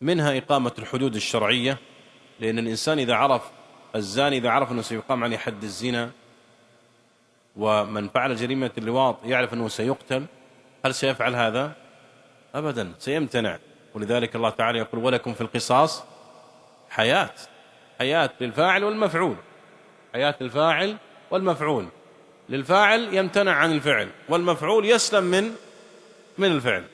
منها إقامة الحدود الشرعية لأن الإنسان إذا عرف الزاني إذا عرف أنه سيقام عليه حد الزنا ومن فعل جريمة اللواط يعرف أنه سيقتل هل سيفعل هذا؟ أبدا سيمتنع. ولذلك الله تعالى يقول ولكم في القصاص حياة حياة للفاعل والمفعول حياة الفاعل والمفعول. للفاعل يمتنع عن الفعل والمفعول يسلم من من الفعل.